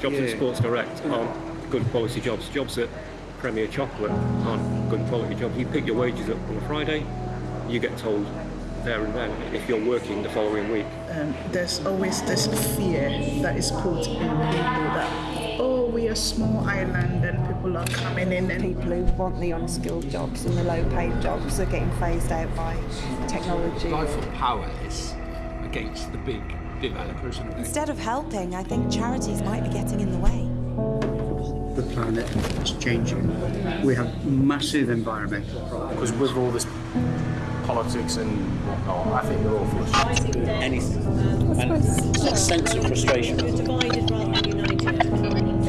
Jobs at Sports Direct aren't good quality jobs. Jobs at Premier Chocolate aren't good quality jobs. You pick your wages up on a Friday, you get told there and then if you're working the following week. um, there's always this fear that is put in people that, oh, we are a small island and people are coming in and people who want the unskilled jobs and the low paid jobs are getting phased out by technology. Eiffel Power is against the big developers. And Instead of helping, I think charities might be getting in the way. The planet is changing. We have massive environmental problems. Because with all this politics and whatnot, I think they're all full of shit. anything. And that sense of frustration.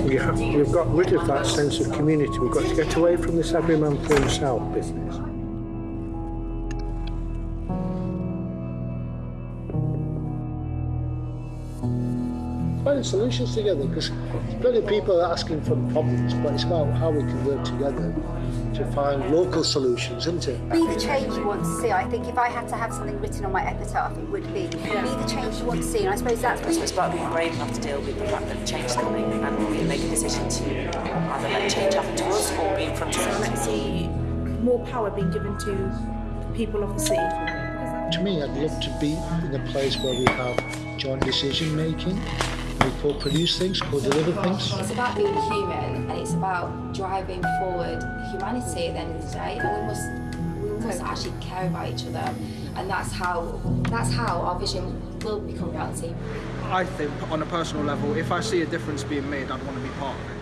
We have, we've got rid of that sense of community. We've got to get away from this every man for himself business. Finding solutions together because plenty of people are asking for problems, but it's about how we can work together to find local solutions, isn't it? Be the change you want to see. I think if I had to have something written on my epitaph, it would be be the change you want to see. And I suppose that's I suppose about being brave enough to deal with the fact that change is coming and we make a decision to either let change happen to us or be in front of it. Let's see more power being given to the people of the sea. To me, I'd love to be in a place where we have joint decision making, we co-produce things, co-deliver things. It's about being human and it's about driving forward humanity at the end of the day. And we must we must actually care about each other. And that's how that's how our vision will become reality. I think, on a personal level, if I see a difference being made, I'd want to be part of it.